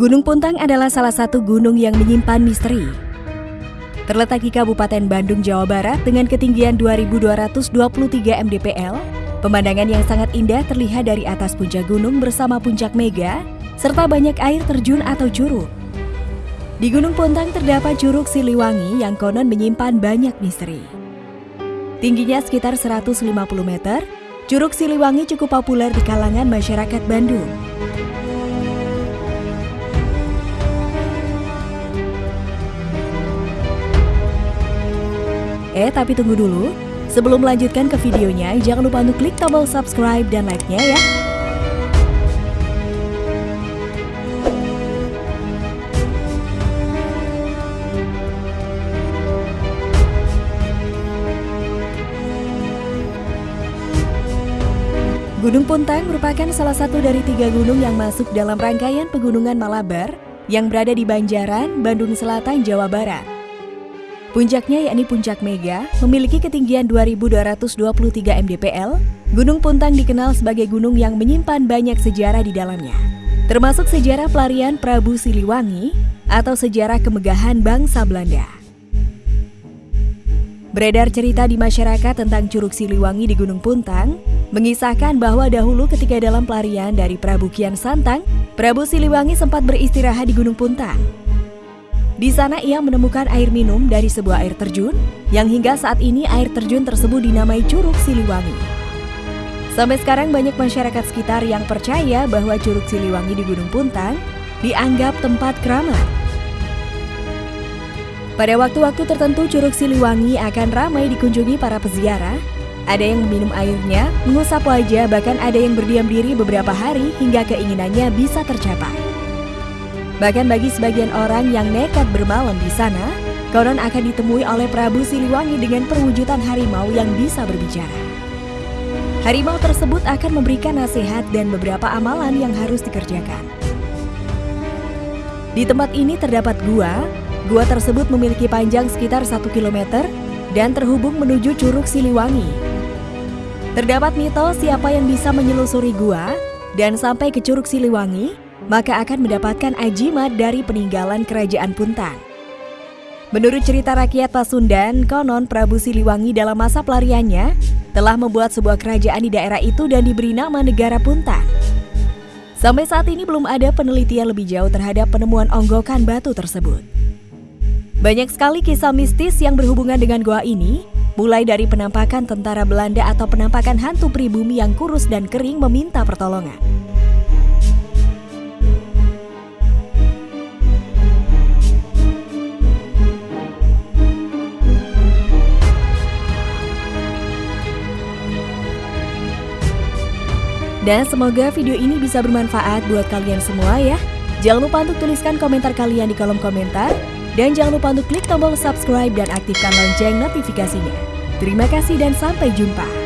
Gunung Puntang adalah salah satu gunung yang menyimpan misteri. Terletak di Kabupaten Bandung, Jawa Barat dengan ketinggian 2223 mdpl, pemandangan yang sangat indah terlihat dari atas puncak gunung bersama puncak mega, serta banyak air terjun atau curug. Di Gunung Puntang terdapat Curug Siliwangi yang konon menyimpan banyak misteri. Tingginya sekitar 150 meter, Curug Siliwangi cukup populer di kalangan masyarakat Bandung. Eh, tapi tunggu dulu. Sebelum melanjutkan ke videonya, jangan lupa untuk klik tombol subscribe dan like-nya ya. Gunung Puntang merupakan salah satu dari tiga gunung yang masuk dalam rangkaian pegunungan Malabar yang berada di Banjaran, Bandung Selatan, Jawa Barat. Puncaknya yakni Puncak Mega, memiliki ketinggian 2223 mdpl. Gunung Puntang dikenal sebagai gunung yang menyimpan banyak sejarah di dalamnya, termasuk sejarah pelarian Prabu Siliwangi atau sejarah kemegahan bangsa Belanda. Beredar cerita di masyarakat tentang Curug Siliwangi di Gunung Puntang, mengisahkan bahwa dahulu ketika dalam pelarian dari Prabu Kian Santang, Prabu Siliwangi sempat beristirahat di Gunung Puntang. Di sana ia menemukan air minum dari sebuah air terjun yang hingga saat ini air terjun tersebut dinamai Curug Siliwangi. Sampai sekarang banyak masyarakat sekitar yang percaya bahwa Curug Siliwangi di Gunung Puntang dianggap tempat keramat. Pada waktu-waktu tertentu Curug Siliwangi akan ramai dikunjungi para peziarah. Ada yang meminum airnya, mengusap wajah, bahkan ada yang berdiam diri beberapa hari hingga keinginannya bisa tercapai. Bahkan bagi sebagian orang yang nekat bermalam di sana, konon akan ditemui oleh Prabu Siliwangi dengan perwujudan harimau yang bisa berbicara. Harimau tersebut akan memberikan nasihat dan beberapa amalan yang harus dikerjakan. Di tempat ini terdapat gua. Gua tersebut memiliki panjang sekitar 1 km dan terhubung menuju Curug Siliwangi. Terdapat mitos siapa yang bisa menyelusuri gua dan sampai ke Curug Siliwangi maka akan mendapatkan ajimat dari peninggalan kerajaan Puntang. Menurut cerita rakyat Pasundan, konon Prabu Siliwangi dalam masa pelariannya telah membuat sebuah kerajaan di daerah itu dan diberi nama Negara Puntang. Sampai saat ini belum ada penelitian lebih jauh terhadap penemuan onggokan batu tersebut. Banyak sekali kisah mistis yang berhubungan dengan goa ini, mulai dari penampakan tentara Belanda atau penampakan hantu pribumi yang kurus dan kering meminta pertolongan. Dan semoga video ini bisa bermanfaat buat kalian semua ya. Jangan lupa untuk tuliskan komentar kalian di kolom komentar. Dan jangan lupa untuk klik tombol subscribe dan aktifkan lonceng notifikasinya. Terima kasih dan sampai jumpa.